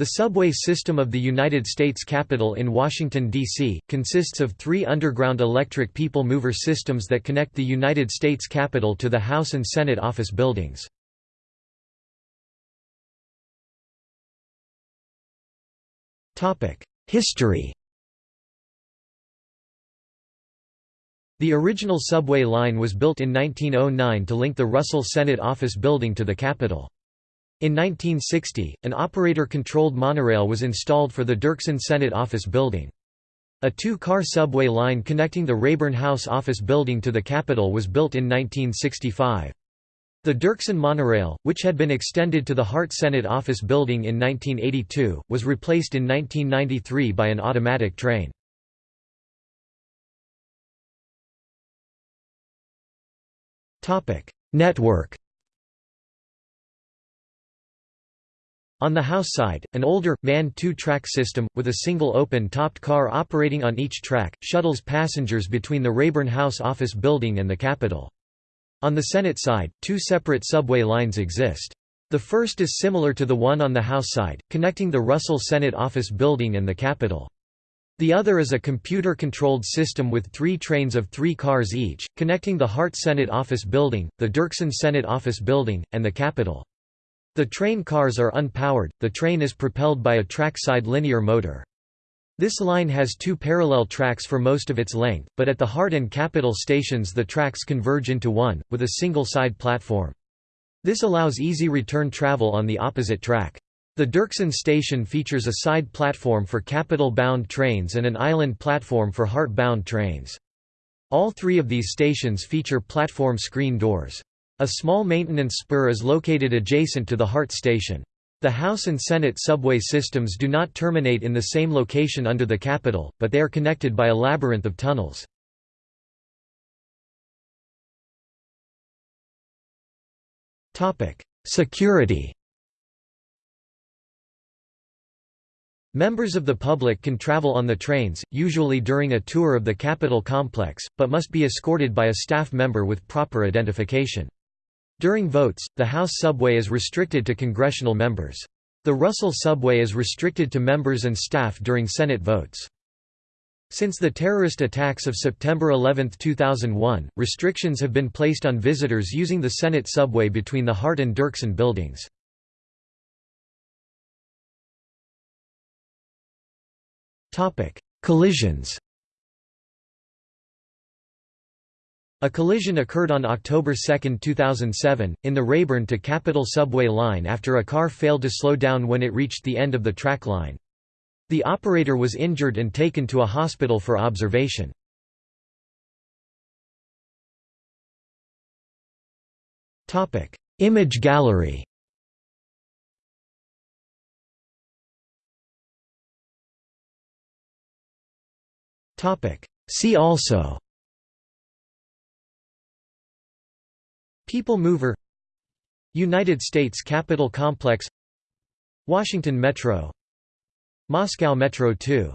The subway system of the United States Capitol in Washington, D.C., consists of three underground electric people mover systems that connect the United States Capitol to the House and Senate office buildings. History The original subway line was built in 1909 to link the Russell Senate office building to the Capitol. In 1960, an operator-controlled monorail was installed for the Dirksen Senate office building. A two-car subway line connecting the Rayburn House office building to the Capitol was built in 1965. The Dirksen monorail, which had been extended to the Hart Senate office building in 1982, was replaced in 1993 by an automatic train. Network On the house side, an older, manned two-track system, with a single open-topped car operating on each track, shuttles passengers between the Rayburn House office building and the Capitol. On the Senate side, two separate subway lines exist. The first is similar to the one on the House side, connecting the Russell Senate office building and the Capitol. The other is a computer-controlled system with three trains of three cars each, connecting the Hart Senate office building, the Dirksen Senate office building, and the Capitol. The train cars are unpowered, the train is propelled by a trackside linear motor. This line has two parallel tracks for most of its length, but at the Hart and Capitol stations the tracks converge into one, with a single side platform. This allows easy return travel on the opposite track. The Dirksen station features a side platform for Capitol-bound trains and an island platform for Hart-bound trains. All three of these stations feature platform screen doors. A small maintenance spur is located adjacent to the Hart station. The House and Senate subway systems do not terminate in the same location under the Capitol, but they are connected by a labyrinth of tunnels. Security Members of the public can travel on the trains, usually during a tour of the Capitol complex, but must be escorted by a staff member with proper identification. During votes, the House subway is restricted to congressional members. The Russell subway is restricted to members and staff during Senate votes. Since the terrorist attacks of September 11, 2001, restrictions have been placed on visitors using the Senate subway between the Hart and Dirksen buildings. Collisions A collision occurred on October 2, 2007, in the Rayburn to Capitol subway line after a car failed to slow down when it reached the end of the track line. The operator was injured and taken to a hospital for observation. Image gallery See also People Mover United States Capitol Complex Washington Metro Moscow Metro 2